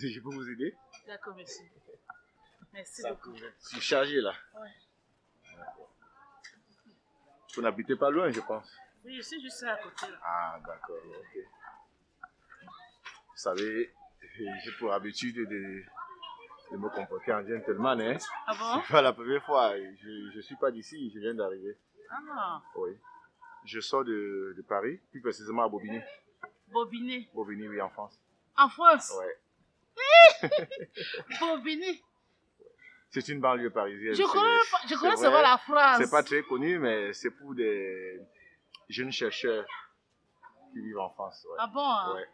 si je peux vous aider D'accord, merci. Merci Ça beaucoup. Je suis chargé là. Ouais. Vous n'habitez pas loin, je pense. Oui, je suis juste à côté. Là. Ah, d'accord, ok. Vous savez, j'ai pour habitude de, de me comporter en gentleman, hein. Ah bon? C'est pas la première fois. Je ne suis pas d'ici, je viens d'arriver. Ah, Oui. Je sors de, de Paris, plus précisément à Bobigny. Bobiné. Bobigny, oui, en France. En France? Ouais. C'est une banlieue parisienne. Je connais, je connais seulement la France. C'est pas très connu, mais c'est pour des jeunes chercheurs qui vivent en France. ouais. Ah bon hein? Ouais.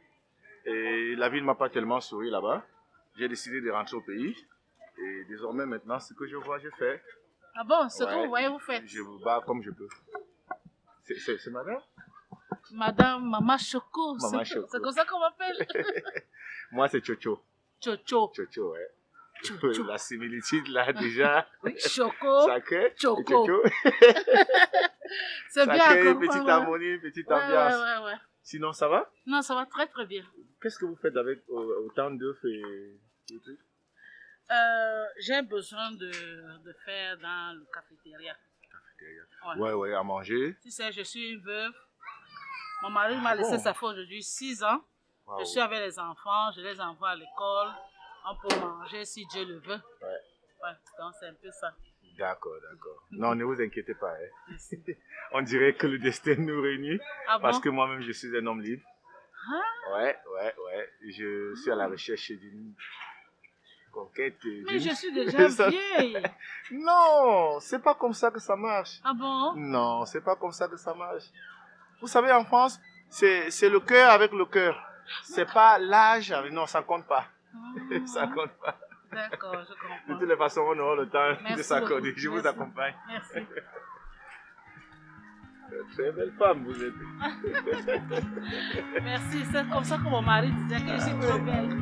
Et la vie ne m'a pas tellement souri là-bas. J'ai décidé de rentrer au pays. Et désormais, maintenant, ce que je vois, je fais. Ah bon, ce que vous voyez, vous faites. Je vous bats comme je peux. C'est- madame? Madame Mama Choco. Maman c'est- Choco. C'est comme ça qu'on m'appelle. Moi, c'est Chocho. Chocho. Chocho, ouais. Chocho. La similitude, là, déjà. Oui, Choco. Sacré. Choco. C'est bien. Sacré, petite ouais, harmonie, petite Ouais, ambiance. ouais, ouais, ouais. Sinon, ça va? Non, ça va très très bien. Qu'est-ce que vous faites avec autant d'œufs et et tout Euh, J'ai besoin de, de faire dans le cafétéria. Ouais. Ouais, ouais, à manger. Tu sais, je suis une veuve. Mon mari m'a Ah laissé, bon? ça fait aujourd'hui 6 ans. Je suis avec les enfants, je les envoie à l'école. On peut manger si Dieu le veut. Ouais. Ouais, donc c'est un peu ça. D'accord, d'accord. Non, ne vous inquiétez pas. hein. On dirait que le destin nous réunit Ah parce bon? que moi-même, je suis un homme libre. Ah, Ouais, ouais, ouais. Je suis à la recherche d'une conquête. mais je suis déjà vieille. Non, c'est pas comme ça que ça marche. Ah bon? Non, c'est pas comme ça que ça marche. Vous savez, en France, c'est le cœur avec le cœur. C'est pas l'âge. avec- Non, ça compte pas. Ça compte pas. D'accord, je De comprends. toutes les façons, on aura le temps de s'accorder. Je vous accompagne. Merci. Très belle femme, vous êtes. Merci. C'est comme ça que mon mari disait que je suis trop belle.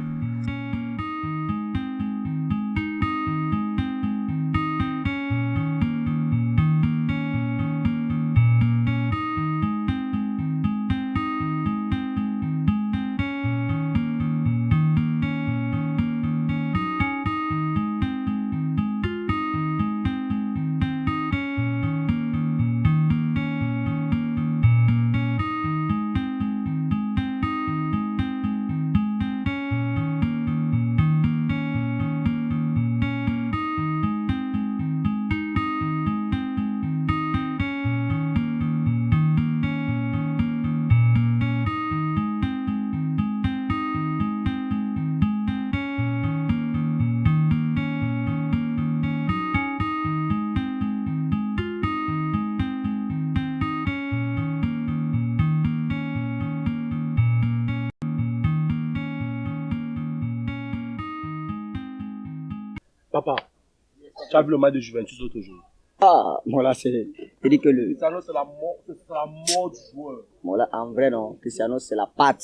Papa, tu as vu le match de Juventus l'autre jour Ah, voilà, c'est. Il dit que le. Cristiano, c'est la mort, c'est la mort du joueur. Voilà, en vrai, non. Cristiano, c'est la patte.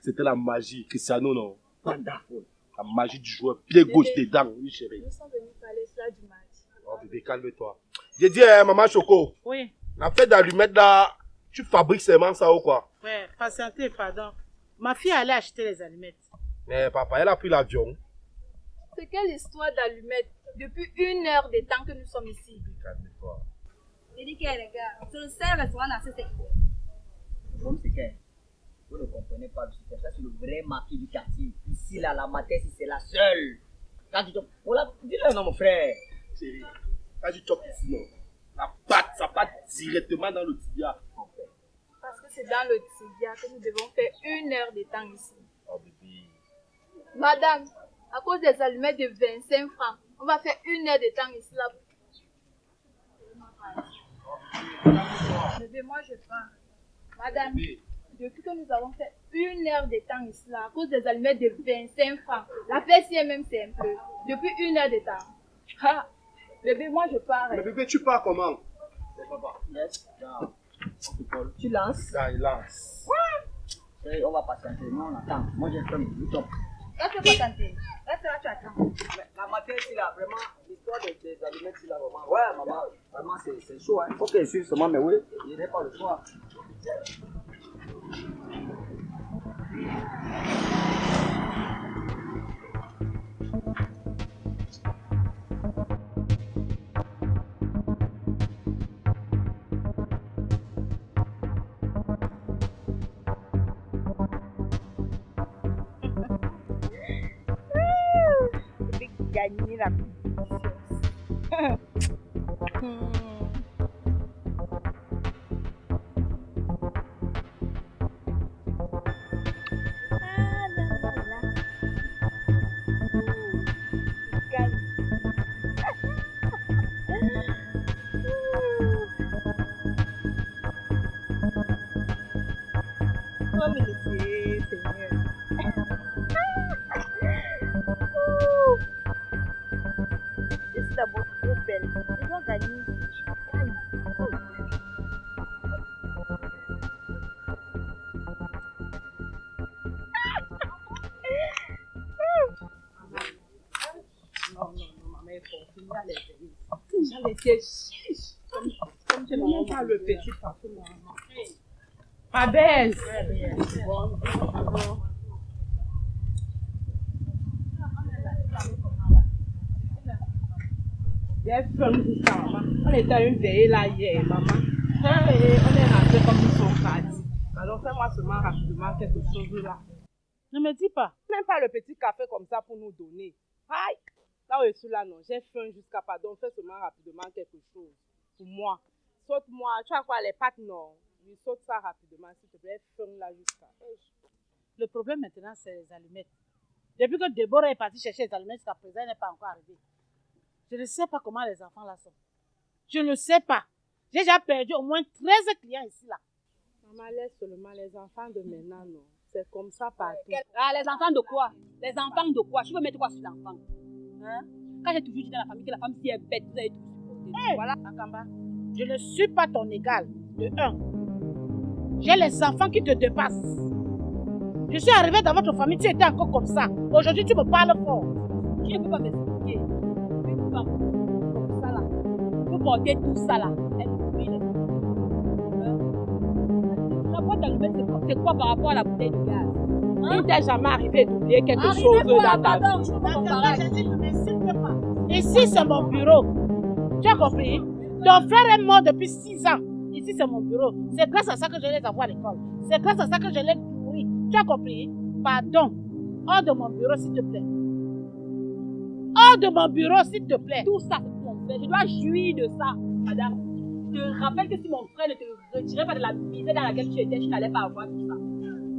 C'était la magie. Cristiano, non. Wonderful. La magie du joueur. Pied gauche dedans. Oui, chérie. Nous sommes venus parler cela du match. Oh, bébé, calme-toi. J'ai dit, hein, maman Choco, Oui, la fête d'allumette là, tu fabriques seulement ça ou quoi? Ouais, patientez, pardon. Ma fille allait acheter les allumettes. Mais papa, elle a pris l'avion. C'est quelle histoire d'allumette depuis une heure de temps que nous sommes ici? Calme-toi. Que les gars, c'est le seul restaurant dans ce secteur. C'est que. Vous ne comprenez pas, c'est ça, c'est le vrai marquis du quartier. Ici, là, la matin, c'est la seule. Quand tu tombes. Voilà, dis-le, non, mon frère. Chérie, quand tu chopes ici, non, la patte, ça part directement dans le tibia. Parce que c'est dans le tibia que nous devons faire une heure de temps ici. Oh, bébé. Madame, à cause des allumettes de 25 francs, on va faire une heure de temps ici là. Bébé, moi je pars. Madame, depuis que nous avons fait une heure de temps ici là, à cause des allumettes de 25 francs, la fête est même simple. Depuis une heure de temps. Ha! Bébé, moi je pars. Mais bébé, tu pars comment? C'est papa. Yes. Non. Tu lances. Là, il lance. Et on va patienter. Nous, on attend. Moi, j'ai fait mon top. Reste tenté. Reste là, tu attends. La matin, ici, là, vraiment, l'histoire des, des allumettes, ici, là, vraiment. Ouais, maman, vraiment, c'est c'est chaud. Hein. Faut qu'elle suive seulement, mais oui, il n'est pas le choix. Gagner la. Finir les veilles. J'allais dire, chiche. Comme, comme tu n'as pas le petit parfum, maman. Ma belle. J'ai faim tout ça, maman. On était à une veillée là hier, maman. Et on est rentré comme ils sont partis. Alors fais-moi seulement rapidement quelque chose là. Ne me dis pas. Même pas le petit café comme ça pour nous donner. Aïe! Là je suis là, non. J'ai faim jusqu'à pardon. Fais seulement rapidement quelque chose. Pour moi. Saute-moi. Tu as quoi, les pâtes, non? Oui, saute ça rapidement, s'il te plaît. Faim là jusqu'à. Le problème maintenant, c'est les allumettes. Depuis que Déborah est partie chercher les allumettes, jusqu'à présent, elle n'est pas encore arrivée. Je ne sais pas comment les enfants là sont. Je ne sais pas. J'ai déjà perdu au moins 13 clients ici là. Maman, laisse seulement les enfants de maintenant, non. C'est comme ça partout. Ah, les enfants de quoi? Les enfants de quoi? Tu veux mettre quoi sur l'enfant? Hein? Quand j'ai toujours dit dans la famille que la femme, si elle est bête, vous allez tout supporter. Voilà, Akamba. Je ne suis pas ton égal. De un. J'ai les enfants qui te dépassent. Je suis arrivée dans votre famille, tu étais encore comme ça. Aujourd'hui, tu me parles fort. Tu ne peux pas m'expliquer. Une femme comme ça là, peut porter tout ça là. Elle brûle. Hein? La boîte quoi, c'est quoi par rapport à la bouteille de gaz? Il ne t'est jamais arrivé d'oublier quelque chose quoi, dans ta pardon, vie. je pas pas. Ici, c'est mon bureau. Tu as compris? Ton frère est mort depuis 6 ans. Ici, c'est mon bureau. C'est grâce à ça que je les envoie à l'école. C'est grâce à ça que je les nourris. Tu as compris? Pardon. Hors de mon bureau, s'il te plaît. Hors de mon bureau, s'il te plaît. Tout ça, c'est mon frère. Je dois jouir de ça, madame. Je te rappelle que si mon frère ne te retirait pas de la misère dans laquelle tu étais, tu n'allais pas avoir tout ça.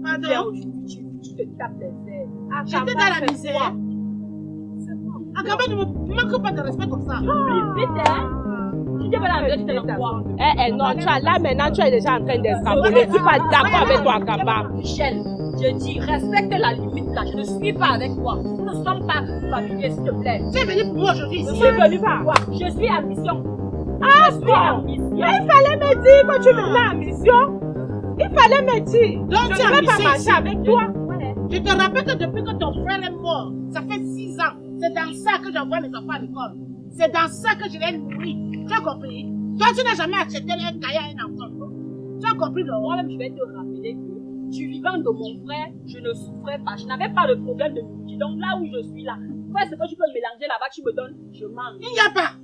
Pardon? Tu te tapes les. Ah, J'étais dans la misère. Akaba, ne me manque pas de respect comme ça. Vite, hein Tu la misère, tu t'es dans quoi Eh, eh, non, tu as, là maintenant, tu es déjà en train d'extrapoler. Je ne suis pas d'accord avec toi, Akaba. Michel, je dis, respecte la limite là. Je ne suis pas avec toi. Nous ne sommes pas familiers, s'il te plaît. Tu es venu pour moi aujourd'hui Je suis venu pour toi. Je suis à mission. Ah, je suis à mission. Il fallait me dire que tu venais en mission. Il fallait me dire. Donc, Je tu ne vais pas marcher avec toi. Je te rappelle que depuis que ton frère est mort, ça fait 6 ans. C'est dans ça que j'envoie mes enfants à l'école. C'est dans ça que je les nourris. Tu as compris? Toi, tu n'as jamais acheté un cahier à un enfant. Tu as compris, non Moi-même, je vais te rappeler que du vivant de mon frère, je ne souffrais pas. Je n'avais pas de problème de nourriture. Donc là où je suis là, fais ce que tu peux mélanger là-bas, tu me donnes, je mange. Il n'y a pas.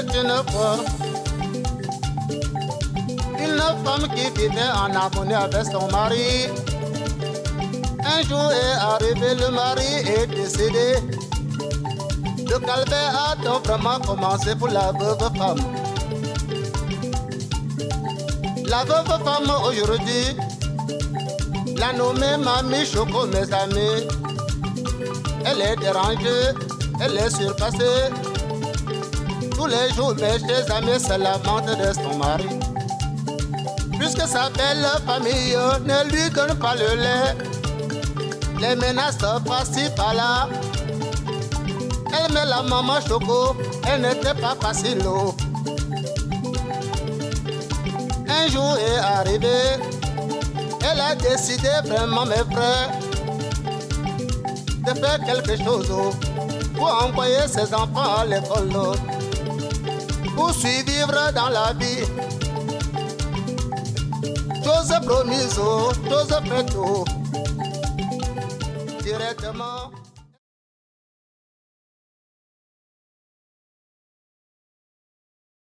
Une fois une femme qui vivait en harmonie avec son mari. Un jour est arrivé, le mari est décédé. Le calvaire a donc vraiment commencé pour la veuve femme. La veuve femme aujourd'hui, la nommée Mamie Choco, mes amis. Elle est dérangée, elle est surpassée. Tous les jours, mes chers amis se lamentent de son mari. Puisque sa belle famille ne lui donne pas le lait, les menaces passent par là. Elle met la maman choco, elle n'était pas facile. oh. Un jour est arrivé, elle a décidé vraiment, mes frères, de faire quelque chose oh, pour envoyer ses enfants à l'école. Pour survivre dans la vie. Chose promise, oh, chose faite, oh. directement